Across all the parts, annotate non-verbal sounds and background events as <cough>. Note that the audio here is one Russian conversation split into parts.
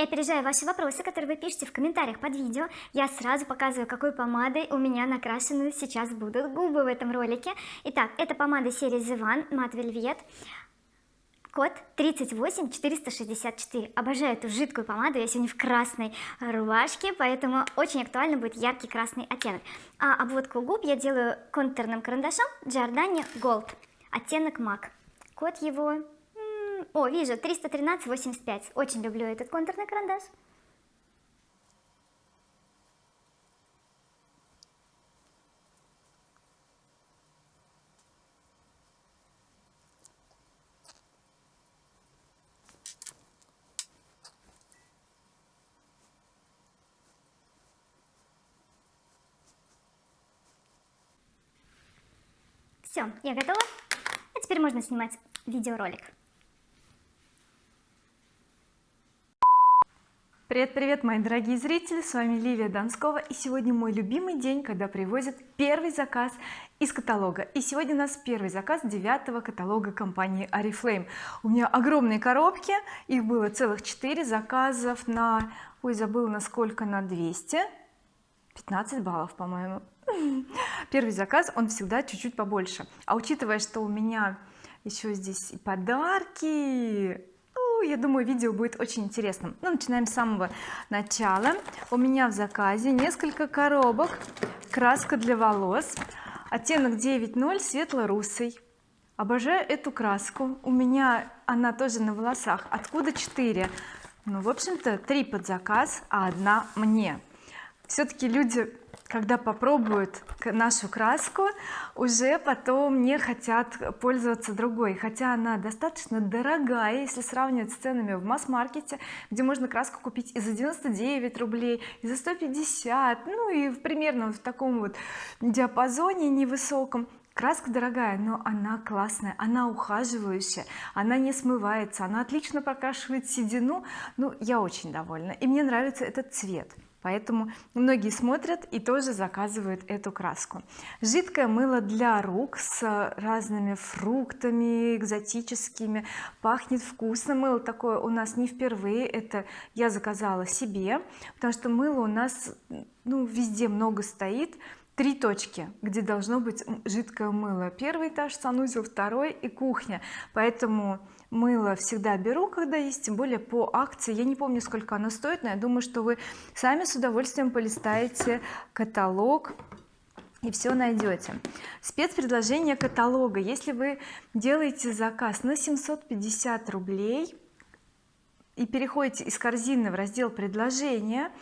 и опережая ваши вопросы которые вы пишете в комментариях под видео. Я сразу показываю какой помадой у меня накрашены сейчас будут губы в этом ролике. Итак это помада серии The One Matte Velvet. Код 38464 обожаю эту жидкую помаду я сегодня в красной рубашке поэтому очень актуально будет яркий красный оттенок. А обводку губ я делаю контурным карандашом Giordani Gold оттенок MAC. Код его о вижу 313.85 очень люблю этот контурный карандаш. Все я готова. А теперь можно снимать видеоролик Привет-привет, мои дорогие зрители, с вами Ливия Донскова и сегодня мой любимый день, когда привозят первый заказ из каталога. И сегодня у нас первый заказ девятого каталога компании Oriflame у меня огромные коробки их было целых 4 заказов на ой забыла на сколько на 200 15 баллов по-моему. <laughs> Первый заказ он всегда чуть-чуть побольше. А учитывая что у меня еще здесь и подарки я думаю видео будет очень интересным. Ну, начинаем с самого начала. У меня в заказе несколько коробок. Краска для волос. Оттенок 9.0 светло-русый. Обожаю эту краску. У меня она тоже на волосах. Откуда 4 ну в общем-то 3 под заказ а одна мне. Все-таки люди когда попробуют нашу краску уже потом не хотят пользоваться другой. Хотя она достаточно дорогая если сравнивать с ценами в масс-маркете где можно краску купить и за 99 рублей и за 150 ну и примерно в таком вот диапазоне невысоком. Краска дорогая но она классная она ухаживающая она не смывается она отлично прокрашивает седину. Ну я очень довольна и мне нравится этот цвет поэтому многие смотрят и тоже заказывают эту краску. Жидкое мыло для рук с разными фруктами экзотическими. Пахнет вкусно. Мыло такое у нас не впервые. Это я заказала себе потому что мыло у нас ну везде много стоит три точки где должно быть жидкое мыло. Первый этаж санузел второй и кухня. Поэтому мыло всегда беру когда есть тем более по акции. Я не помню сколько оно стоит но я думаю что вы сами с удовольствием полистаете каталог и все найдете спецпредложение каталога. Если вы делаете заказ на 750 рублей и переходите из корзины в раздел предложения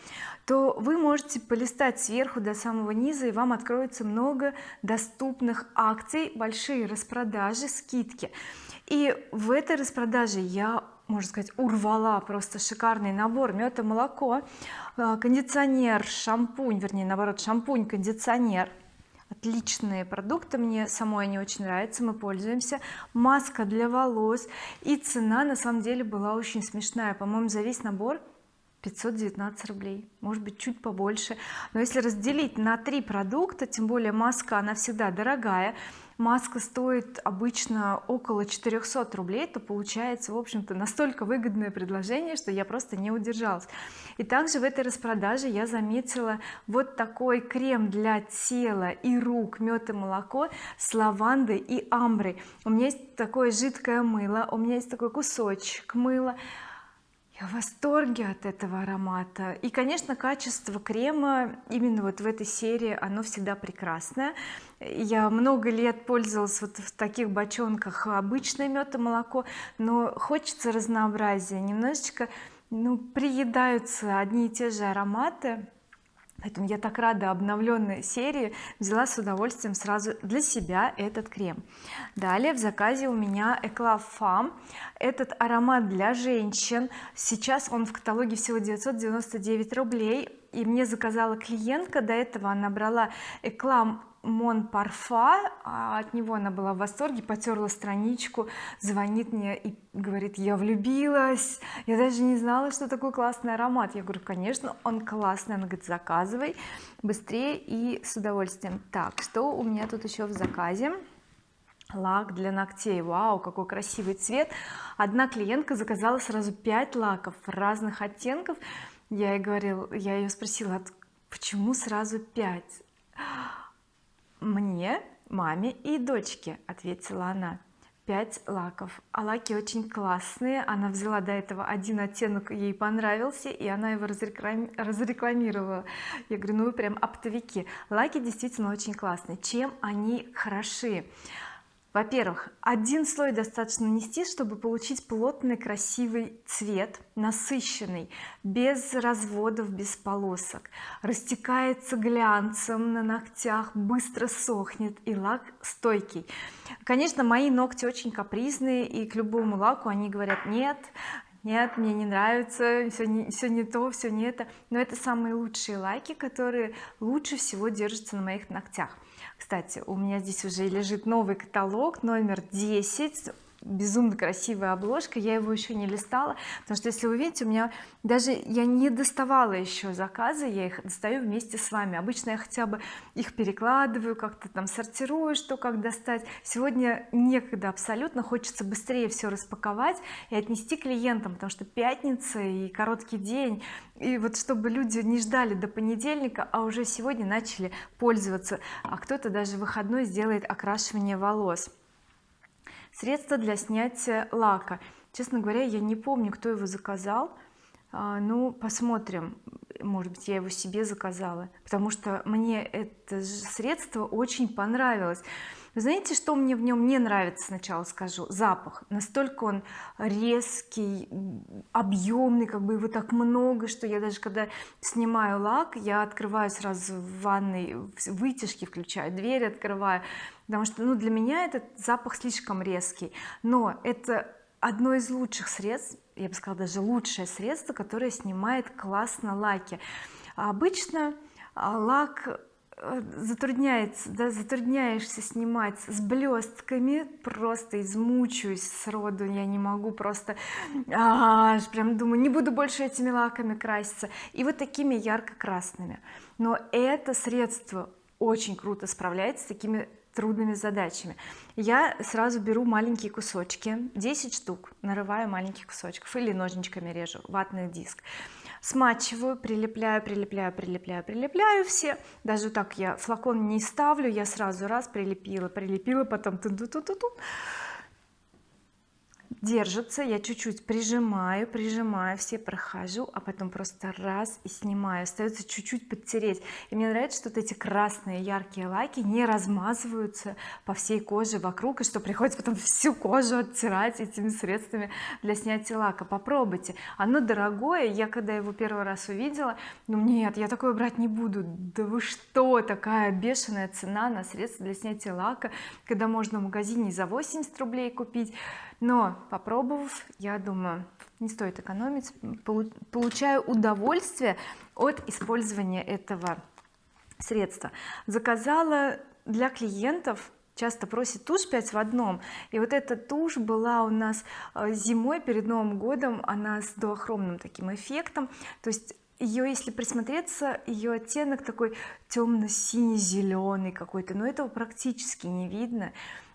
то вы можете полистать сверху до самого низа и вам откроется много доступных акций большие распродажи скидки. И в этой распродаже я можно сказать урвала просто шикарный набор мед и молоко э, кондиционер шампунь вернее наоборот шампунь кондиционер. Отличные продукты мне самой они очень нравятся мы пользуемся. Маска для волос. И цена на самом деле была очень смешная. По-моему за весь набор 519 рублей может быть чуть побольше. Но если разделить на три продукта тем более маска она всегда дорогая маска стоит обычно около 400 рублей то получается в общем-то настолько выгодное предложение что я просто не удержалась. И также в этой распродаже я заметила вот такой крем для тела и рук мед и молоко с лавандой и амброй. У меня есть такое жидкое мыло у меня есть такой кусочек мыла я в восторге от этого аромата. И конечно качество крема именно вот в этой серии оно всегда прекрасное. Я много лет пользовалась вот в таких бочонках обычное мед и молоко но хочется разнообразия. Немножечко ну приедаются одни и те же ароматы поэтому я так рада обновленной серии. Взяла с удовольствием сразу для себя этот крем. Далее в заказе у меня Eclav Femme этот аромат для женщин. Сейчас он в каталоге всего 999 рублей. И мне заказала клиентка. До этого она брала Eclam Мон Парфа а от него она была в восторге потерла страничку звонит мне и говорит я влюбилась я даже не знала что такой классный аромат я говорю конечно он классный она говорит заказывай быстрее и с удовольствием так что у меня тут еще в заказе? Лак для ногтей. Вау какой красивый цвет. Одна клиентка заказала сразу 5 лаков разных оттенков. Я ей говорил я ее спросила почему сразу 5 мне маме и дочке ответила она. 5 лаков. А лаки очень классные она взяла до этого один оттенок ей понравился и она его разрекламировала. Я говорю ну вы прям оптовики. Лаки действительно очень классные. Чем они хороши во-первых один слой достаточно нанести чтобы получить плотный красивый цвет насыщенный без разводов без полосок. Растекается глянцем на ногтях быстро сохнет и лак стойкий. Конечно мои ногти очень капризные и к любому лаку они говорят нет нет мне не нравится все не, все не то все не это но это самые лучшие лаки которые лучше всего держатся на моих ногтях кстати у меня здесь уже лежит новый каталог номер 10 безумно красивая обложка я его еще не листала потому что если вы видите у меня даже я не доставала еще заказы я их достаю вместе с вами. Обычно я хотя бы их перекладываю как-то там сортирую что как достать. Сегодня некогда абсолютно хочется быстрее все распаковать и отнести клиентам потому что пятница и короткий день. И вот чтобы люди не ждали до понедельника а уже сегодня начали пользоваться а кто-то даже выходной сделает окрашивание волос средство для снятия лака. Честно говоря я не помню кто его заказал. А, ну посмотрим. Может быть я его себе заказала. Потому что мне это средство очень понравилось вы знаете что мне в нем не нравится? Сначала скажу. Запах. Настолько он резкий объемный как бы его так много что я даже когда снимаю лак я открываю сразу в ванной вытяжки включаю дверь открываю потому что ну для меня этот запах слишком резкий. Но это одно из лучших средств я бы сказала даже лучшее средство которое снимает классно лаки. А обычно а, лак затрудняется да, затрудняешься снимать с блестками просто измучаюсь сроду я не могу просто аж прям думаю не буду больше этими лаками краситься. И вот такими ярко-красными. Но это средство очень круто справляется с такими трудными задачами. Я сразу беру маленькие кусочки 10 штук нарываю маленьких кусочков или ножничками режу ватный диск смачиваю прилепляю прилепляю прилепляю прилепляю все. Даже так я флакон не ставлю я сразу раз прилепила прилепила потом ту -ту -ту -ту -ту держится я чуть-чуть прижимаю прижимаю все прохожу а потом просто раз и снимаю. Остается чуть-чуть подтереть. И мне нравится что вот эти красные яркие лаки не размазываются по всей коже вокруг и что приходится потом всю кожу оттирать этими средствами для снятия лака. Попробуйте. Оно дорогое. Я когда его первый раз увидела ну нет я такое брать не буду. Да вы что такая бешеная цена на средства для снятия лака когда можно в магазине за 80 рублей купить но попробовав я думаю не стоит экономить. Получаю удовольствие от использования этого средства. Заказала для клиентов часто просит тушь 5 в одном. И вот эта тушь была у нас э, зимой перед Новым годом. Она с дуохромным таким эффектом. То есть ее если присмотреться ее оттенок такой темно-синий-зеленый какой-то но этого практически не видно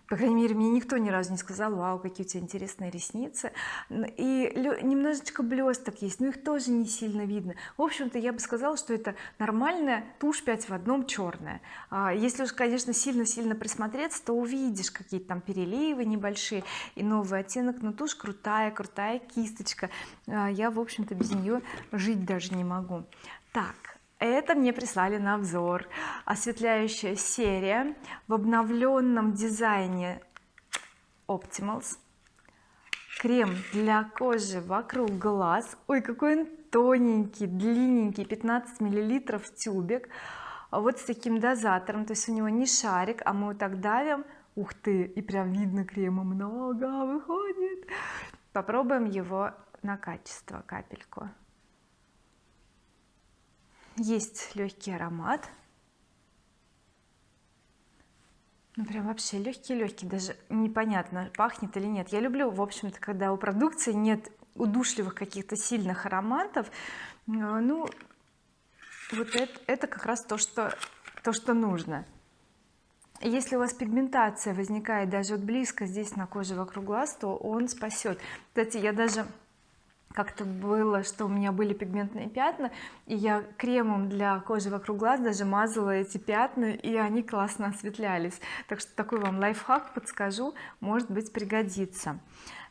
по крайней мере мне никто ни разу не сказал вау какие у тебя интересные ресницы и немножечко блесток есть но их тоже не сильно видно. В общем-то я бы сказала что это нормальная тушь 5 в одном черная а если уж конечно сильно-сильно присмотреться то увидишь какие-то там переливы небольшие и новый оттенок но тушь крутая крутая кисточка. А я в общем-то без нее жить даже не могу. Так это мне прислали на обзор. Осветляющая серия в обновленном дизайне Optimals. Крем для кожи вокруг глаз. Ой какой он тоненький длинненький 15 миллилитров тюбик. Вот с таким дозатором. То есть у него не шарик а мы вот так давим. Ух ты и прям видно крема много выходит. Попробуем его на качество капельку есть легкий аромат. Ну прям вообще легкий-легкий даже непонятно пахнет или нет. Я люблю в общем-то когда у продукции нет удушливых каких-то сильных ароматов. А, ну вот это, это как раз то что то что нужно. Если у вас пигментация возникает даже вот близко здесь на коже вокруг глаз то он спасет. Кстати я даже как-то было что у меня были пигментные пятна и я кремом для кожи вокруг глаз даже мазала эти пятна и они классно осветлялись. Так что такой вам лайфхак подскажу может быть пригодится.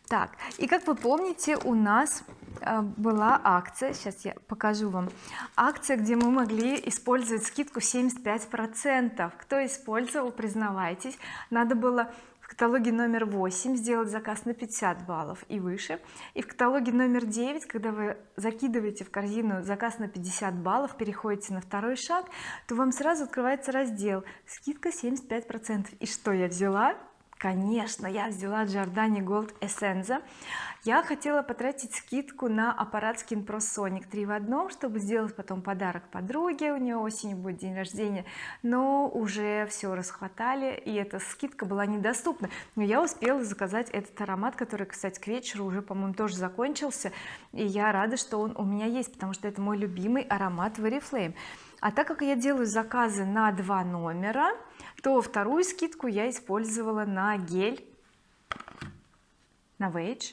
Так и как вы помните у нас э, была акция сейчас я покажу вам акция где мы могли использовать скидку 75 процентов. Кто использовал признавайтесь. Надо было в каталоге номер 8 сделать заказ на 50 баллов и выше. И в каталоге номер 9 когда вы закидываете в корзину заказ на 50 баллов переходите на второй шаг то вам сразу открывается раздел скидка 75 процентов и что я взяла конечно я взяла Giordani Gold Essenza. Я хотела потратить скидку на аппарат Skin Pro Sonic 3 в одном чтобы сделать потом подарок подруге. У нее осенью будет день рождения но уже все расхватали и эта скидка была недоступна. Но я успела заказать этот аромат который кстати к вечеру уже по-моему тоже закончился и я рада что он у меня есть потому что это мой любимый аромат в Oriflame а так как я делаю заказы на два номера то вторую скидку я использовала на гель. На Вейдж.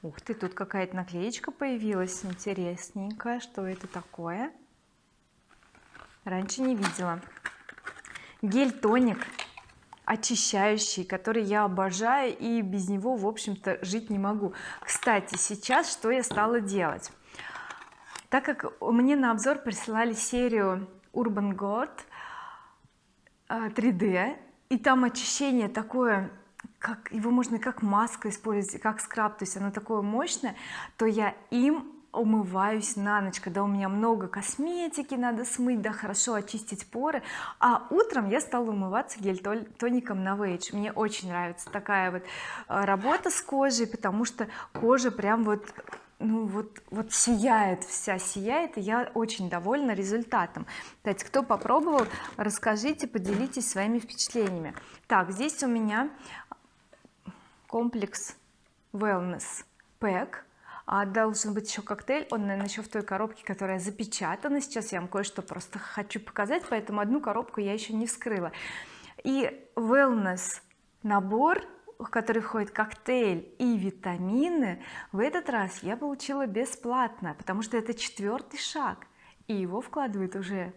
Ух ты тут какая-то наклеечка появилась интересненькая. Что это такое? Раньше не видела. Гель тоник очищающий который я обожаю и без него в общем-то жить не могу. Кстати сейчас что я стала делать так как мне на обзор присылали серию Urban God 3d а, и там очищение такое как его можно как маска использовать как скраб то есть оно такое мощное то я им умываюсь на ночь когда у меня много косметики надо смыть да хорошо очистить поры. А утром я стала умываться гель тоником на Вейдж. Мне очень нравится такая вот а, работа с кожей потому что кожа прям вот ну вот вот сияет вся сияет и я очень довольна результатом. Кстати кто попробовал расскажите поделитесь своими впечатлениями. Так здесь у меня комплекс wellness pack а должен быть еще коктейль. Он наверное еще в той коробке которая запечатана сейчас. Я вам кое-что просто хочу показать поэтому одну коробку я еще не вскрыла. И wellness набор в который входит коктейль и витамины в этот раз я получила бесплатно потому что это четвертый шаг и его вкладывают уже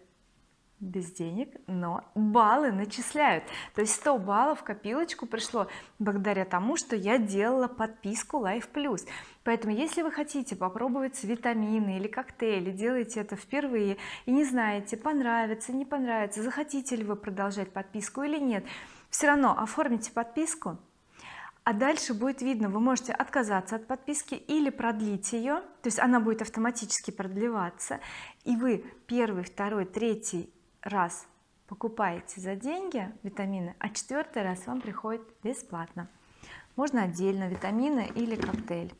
без денег но баллы начисляют. То есть 100 баллов в копилочку пришло благодаря тому что я делала подписку Life Plus поэтому если вы хотите попробовать витамины или коктейли делаете это впервые и не знаете понравится не понравится захотите ли вы продолжать подписку или нет все равно оформите подписку а дальше будет видно вы можете отказаться от подписки или продлить ее то есть она будет автоматически продлеваться. И вы первый второй третий раз покупаете за деньги витамины а четвертый раз вам приходит бесплатно. Можно отдельно витамины или коктейль.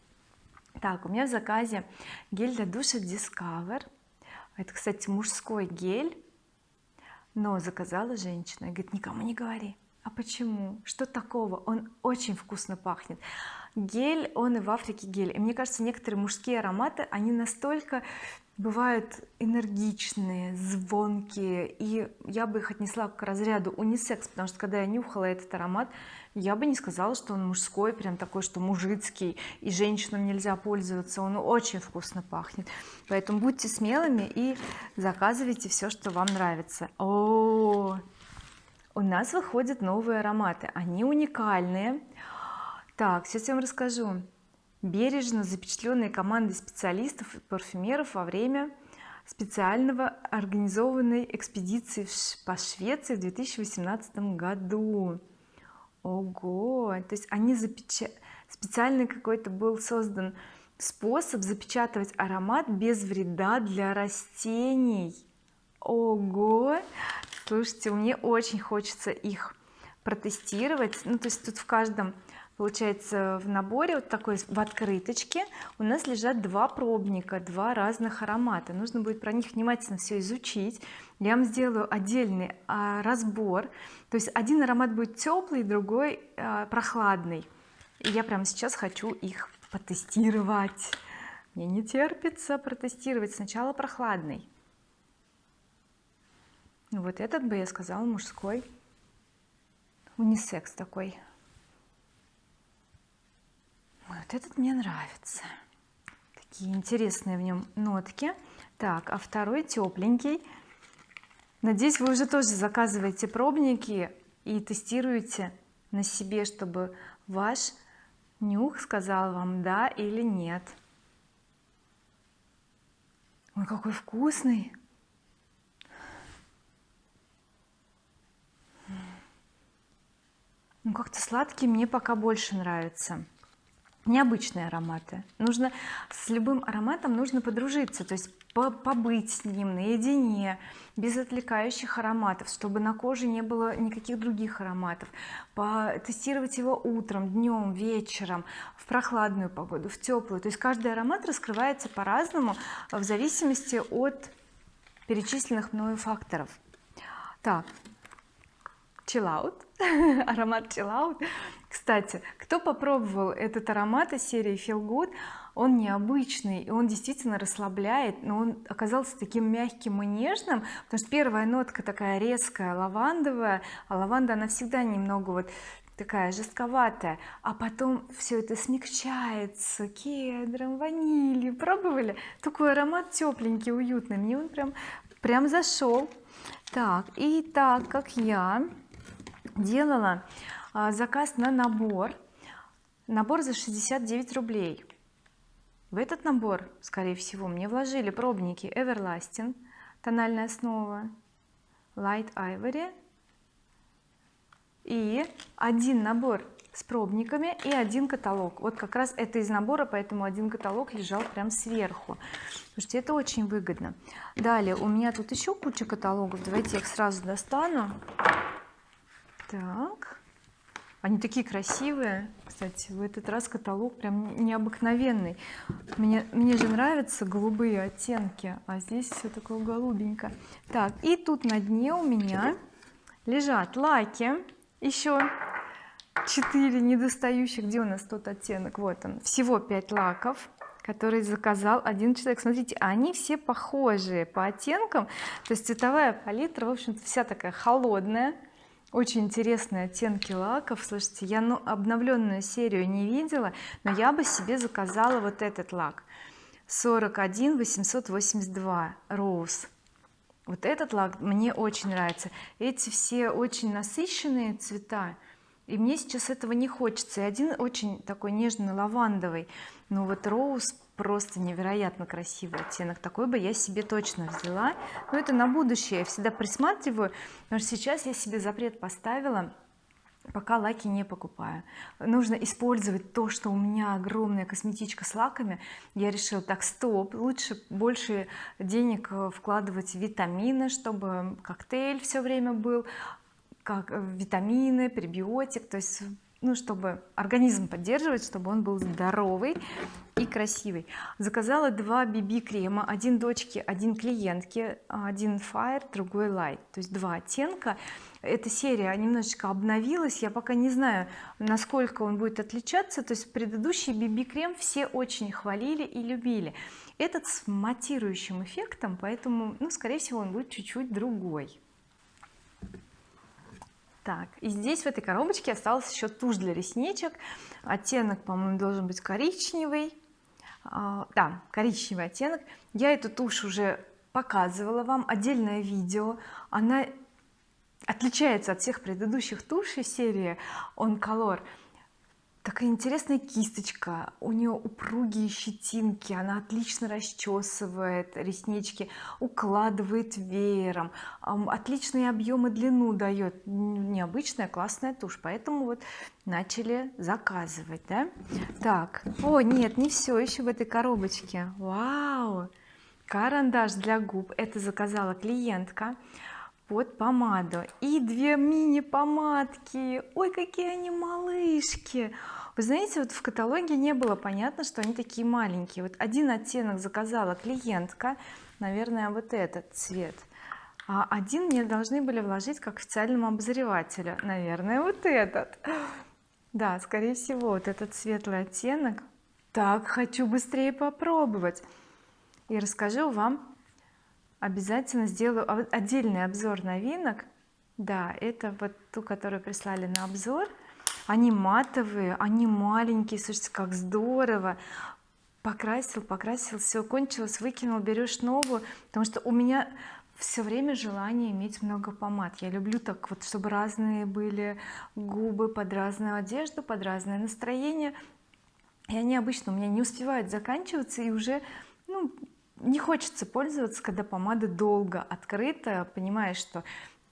Так у меня в заказе гель для душа Discover. Это кстати мужской гель но заказала женщина. Говорит никому не говори а почему? Что такого? Он очень вкусно пахнет. Гель он и в Африке гель и мне кажется некоторые мужские ароматы они настолько бывают энергичные звонкие. И я бы их отнесла к разряду унисекс потому что когда я нюхала этот аромат я бы не сказала что он мужской прям такой что мужицкий и женщинам нельзя пользоваться. Он очень вкусно пахнет. Поэтому будьте смелыми и заказывайте все что вам нравится. О, -о, -о у нас выходят новые ароматы. Они уникальные. Так сейчас я вам расскажу. Бережно запечатленные командой специалистов и парфюмеров во время специального организованной экспедиции по Швеции в 2018 году. Ого! То есть они запечат специальный какой-то был создан способ запечатывать аромат без вреда для растений. Ого слушайте мне очень хочется их протестировать. Ну то есть тут в каждом получается в наборе вот такой в открыточке у нас лежат два пробника два разных аромата. Нужно будет про них внимательно все изучить. Я вам сделаю отдельный а, разбор. То есть один аромат будет теплый другой а, прохладный. И я прямо сейчас хочу их потестировать мне не терпится протестировать. Сначала прохладный вот этот бы я сказала мужской. Унисекс такой. Вот этот мне нравится. Такие интересные в нем нотки. Так а второй тепленький. Надеюсь вы уже тоже заказываете пробники и тестируете на себе чтобы ваш нюх сказал вам да или нет ой какой вкусный ну как-то сладкий мне пока больше нравится. Необычные ароматы. Нужно с любым ароматом нужно подружиться то есть побыть с ним наедине без отвлекающих ароматов чтобы на коже не было никаких других ароматов. Потестировать его утром днем вечером в прохладную погоду в теплую. То есть каждый аромат раскрывается по-разному в зависимости от перечисленных мною факторов. Так chill out <laughs> аромат chill out. Кстати кто попробовал этот аромат из серии feel good он необычный и он действительно расслабляет но он оказался таким мягким и нежным потому что первая нотка такая резкая лавандовая а лаванда она всегда немного вот такая жестковатая. А потом все это смягчается кедром ванилью. Пробовали? Такой аромат тепленький уютный. Мне он прям прям зашел так и так как я делала а, заказ на набор. Набор за 69 рублей. В этот набор скорее всего мне вложили пробники Everlasting тональная основа Light Ivory и один набор с пробниками и один каталог. Вот как раз это из набора поэтому один каталог лежал прям сверху. Слушайте это очень выгодно. Далее у меня тут еще куча каталогов. Давайте я их сразу достану так. Они такие красивые. Кстати в этот раз каталог прям необыкновенный. Мне мне же нравятся голубые оттенки а здесь все такое голубенькое. Так и тут на дне у меня лежат лаки. Еще 4 недостающих. Где у нас тот оттенок? Вот он. Всего 5 лаков который заказал один человек. Смотрите они все похожие по оттенкам. То есть цветовая палитра в общем-то вся такая холодная очень интересные оттенки лаков. Слушайте я ну обновленную серию не видела но я бы себе заказала вот этот лак. 41 882 роуз. Вот этот лак мне очень нравится. Эти все очень насыщенные цвета и мне сейчас этого не хочется. И один очень такой нежный лавандовый. Но вот роуз просто невероятно красивый оттенок. Такой бы я себе точно взяла. Но это на будущее. Я всегда присматриваю. Потому что сейчас я себе запрет поставила пока лаки не покупаю. Нужно использовать то что у меня огромная косметичка с лаками. Я решила так стоп лучше больше денег э, вкладывать в витамины чтобы коктейль все время был как э, витамины пребиотик. То есть ну чтобы организм поддерживать чтобы он был здоровый и красивый. Заказала два BB крема один дочке один клиентке один fire другой light. То есть два оттенка. Эта серия немножечко обновилась. Я пока не знаю насколько он будет отличаться. То есть предыдущий BB крем все очень хвалили и любили. Этот с матирующим эффектом поэтому ну скорее всего он будет чуть-чуть другой так и здесь в этой коробочке осталась еще тушь для ресничек. Оттенок по-моему должен быть коричневый. А, да коричневый оттенок. Я эту тушь уже показывала вам отдельное видео. Она отличается от всех предыдущих тушей серии on color такая интересная кисточка у нее упругие щетинки она отлично расчесывает реснички укладывает веером отличные объемы длину дает необычная классная тушь поэтому вот начали заказывать да? Так о нет не все еще в этой коробочке. Вау! Карандаш для губ. Это заказала клиентка под помаду. И две мини помадки ой какие они малышки. Вы знаете вот в каталоге не было понятно что они такие маленькие. Вот один оттенок заказала клиентка наверное вот этот цвет. А один мне должны были вложить как официальному обозревателю. Наверное вот этот. Да скорее всего вот этот светлый оттенок. Так хочу быстрее попробовать. И расскажу вам обязательно сделаю отдельный обзор новинок. Да это вот ту которую прислали на обзор. Они матовые они маленькие слушайте как здорово. Покрасил покрасил все кончилось выкинул берешь новую потому что у меня все время желание иметь много помад. Я люблю так вот чтобы разные были губы под разную одежду под разное настроение. И они обычно у меня не успевают заканчиваться и уже ну не хочется пользоваться когда помада долго открыта понимаешь что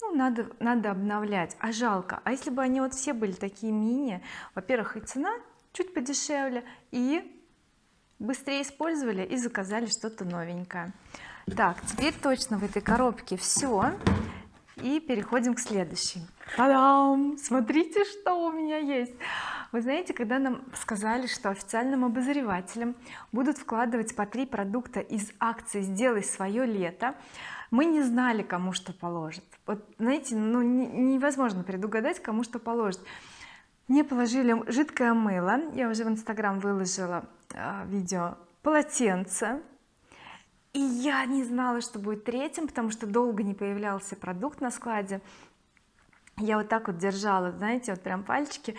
ну, надо надо обновлять. А жалко. А если бы они вот все были такие мини во-первых и цена чуть подешевле и быстрее использовали и заказали что-то новенькое. Так теперь точно в этой коробке все и переходим к следующей. Та-дам! смотрите что у меня есть вы знаете когда нам сказали что официальным обозревателям будут вкладывать по три продукта из акции сделай свое лето мы не знали кому что положит вот знаете ну невозможно предугадать кому что положит мне положили жидкое мыло. Я уже в инстаграм выложила э, видео полотенце. И я не знала что будет третьим потому что долго не появлялся продукт на складе. Я вот так вот держала знаете вот прям пальчики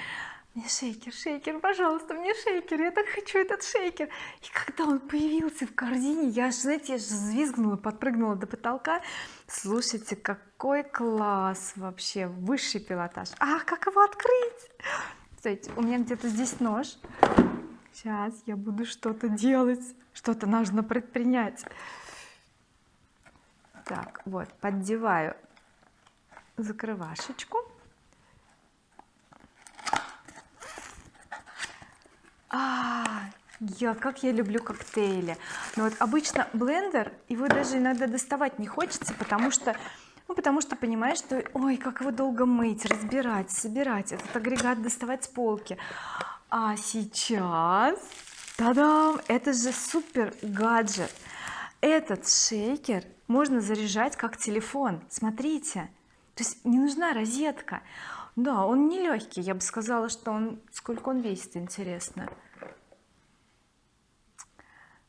мне шейкер шейкер пожалуйста мне шейкер я так хочу этот шейкер. И когда он появился в корзине я знаете я же взвизгнула подпрыгнула до потолка. Слушайте какой класс вообще высший пилотаж. А как его открыть? Кстати у меня где-то здесь нож. Сейчас я буду что-то делать что-то нужно предпринять. Так вот поддеваю закрывашечку а я как я люблю коктейли. Но вот обычно блендер его даже иногда доставать не хочется потому что ну потому что понимаешь что ой как его долго мыть разбирать собирать этот агрегат доставать с полки. А сейчас та-дам это же супер гаджет. Этот шейкер можно заряжать как телефон. Смотрите то есть не нужна розетка да он не легкий я бы сказала что он сколько он весит интересно.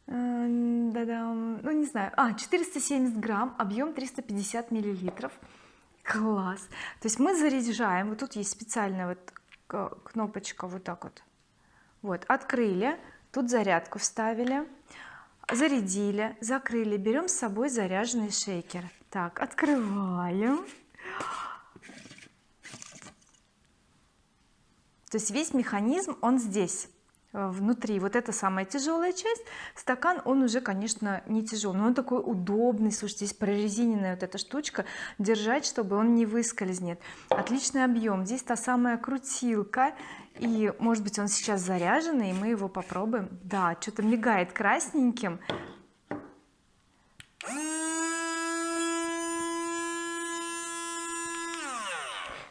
Э, да да ну не знаю. А 470 грамм объем 350 миллилитров. Класс. То есть мы заряжаем вот тут есть специальная вот кнопочка вот так вот. Вот открыли тут зарядку вставили зарядили закрыли. Берем с собой заряженный шейкер. Так открываем то есть весь механизм он здесь э, внутри. Вот эта самая тяжелая часть стакан он уже конечно не тяжелый но он такой удобный слушайте здесь прорезиненная вот эта штучка держать чтобы он не выскользнет. Отличный объем. Здесь та самая крутилка и может быть он сейчас заряженный и мы его попробуем. Да что-то мигает красненьким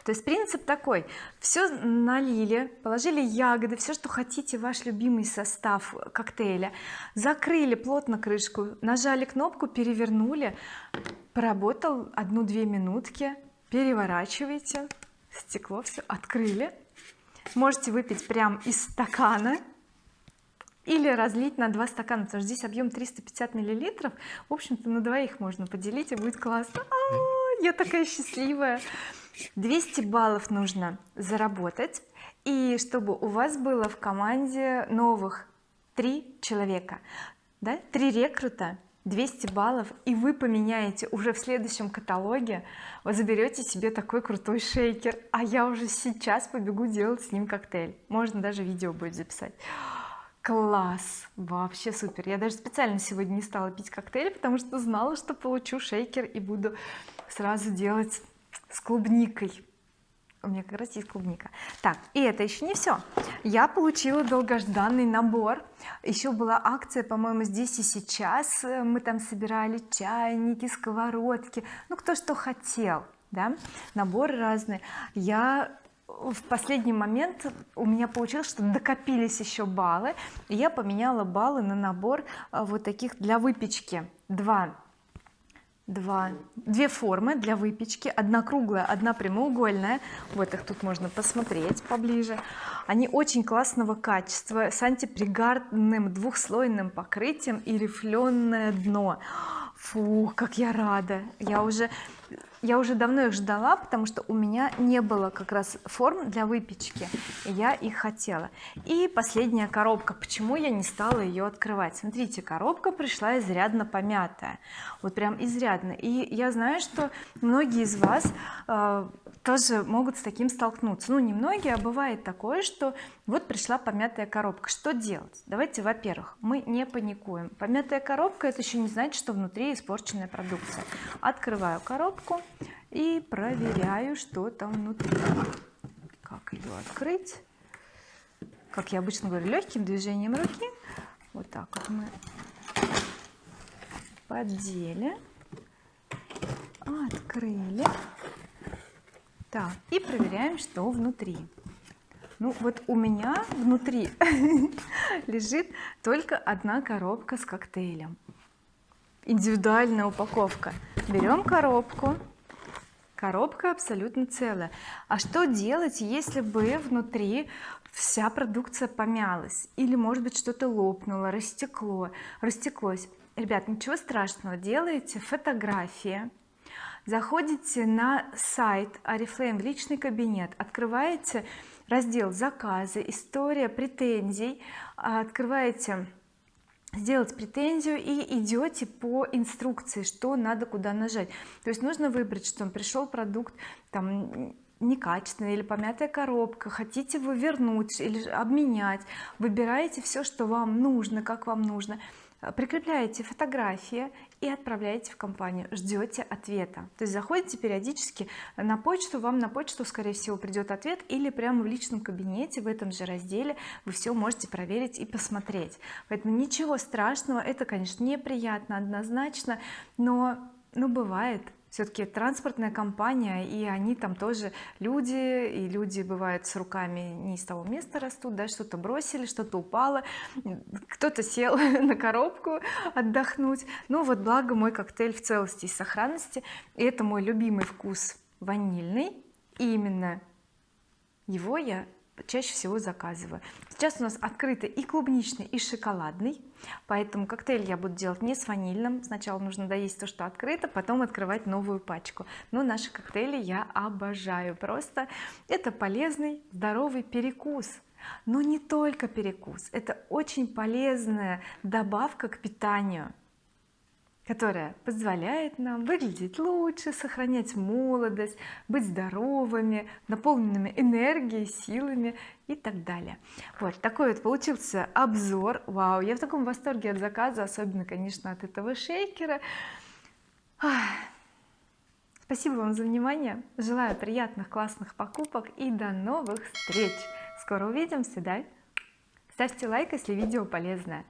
то есть принцип такой. Все налили положили ягоды все что хотите ваш любимый состав коктейля. Закрыли плотно крышку нажали кнопку перевернули. Поработал одну-две минутки. Переворачиваете. Стекло все открыли. Можете выпить прям из стакана или разлить на два стакана потому что здесь объем 350 миллилитров. В общем-то на двоих можно поделить и будет классно. А -а -а, я такая счастливая 200 баллов нужно заработать. И чтобы у вас было в команде новых три человека да три рекрута 200 баллов и вы поменяете уже в следующем каталоге вы заберете себе такой крутой шейкер. А я уже сейчас побегу делать с ним коктейль. Можно даже видео будет записать. Класс! Вообще супер! Я даже специально сегодня не стала пить коктейль потому что знала что получу шейкер и буду сразу делать с клубникой. У меня как раз есть клубника. Так и это еще не все я получила долгожданный набор. Еще была акция по-моему здесь и сейчас. Мы там собирали чайники сковородки. Ну кто что хотел да? Наборы разные. Я в последний момент у меня получилось что докопились еще баллы. И я поменяла баллы на набор а, вот таких для выпечки. Два два. Две формы для выпечки. Одна круглая одна прямоугольная. Вот их тут можно посмотреть поближе. Они очень классного качества с антипригарным двухслойным покрытием и рифленое дно. Фу как я рада. Я уже я уже давно их ждала потому что у меня не было как раз форм для выпечки и я их хотела. И последняя коробка. Почему я не стала ее открывать? Смотрите коробка пришла изрядно помятая. Вот прям изрядно. И я знаю что многие из вас э, тоже могут с таким столкнуться. Ну не многие а бывает такое что вот пришла помятая коробка. Что делать? Давайте во-первых мы не паникуем. Помятая коробка это еще не значит что внутри испорченная продукция. Открываю коробку и проверяю что там внутри. Как ее открыть? Как я обычно говорю легким движением руки. Вот так вот мы поддели открыли. Так и проверяем что внутри. Ну вот у меня внутри <laughs> лежит только одна коробка с коктейлем. Индивидуальная упаковка. Берем коробку коробка абсолютно целая. А что делать если бы внутри вся продукция помялась? Или может быть что-то лопнуло растекло растеклось? Ребят ничего страшного делаете фотографии заходите на сайт oriflame личный кабинет открываете раздел заказы история претензий открываете сделать претензию и идете по инструкции что надо куда нажать. То есть нужно выбрать что он пришел продукт там некачественная или помятая коробка хотите вы вернуть или обменять выбираете все что вам нужно как вам нужно. Прикрепляете фотографии и отправляете в компанию ждете ответа. То есть заходите периодически на почту вам на почту скорее всего придет ответ или прямо в личном кабинете в этом же разделе вы все можете проверить и посмотреть. Поэтому ничего страшного это конечно неприятно однозначно но ну бывает все-таки транспортная компания и они там тоже люди и люди бывают с руками не из того места растут да что-то бросили что-то упало кто-то сел <laughs> на коробку отдохнуть. Ну вот благо мой коктейль в целости и сохранности и это мой любимый вкус ванильный и именно его я чаще всего заказываю. Сейчас у нас открытый и клубничный и шоколадный поэтому коктейль я буду делать не с ванильным. Сначала нужно доесть то что открыто потом открывать новую пачку. Но наши коктейли я обожаю. Просто это полезный здоровый перекус. Но не только перекус это очень полезная добавка к питанию которая позволяет нам выглядеть лучше сохранять молодость быть здоровыми наполненными энергией силами и так далее. Вот такой вот получился обзор. Вау я в таком восторге от заказа особенно конечно от этого шейкера. Спасибо вам за внимание. Желаю приятных классных покупок и до новых встреч. Скоро увидимся да? Ставьте лайк если видео полезное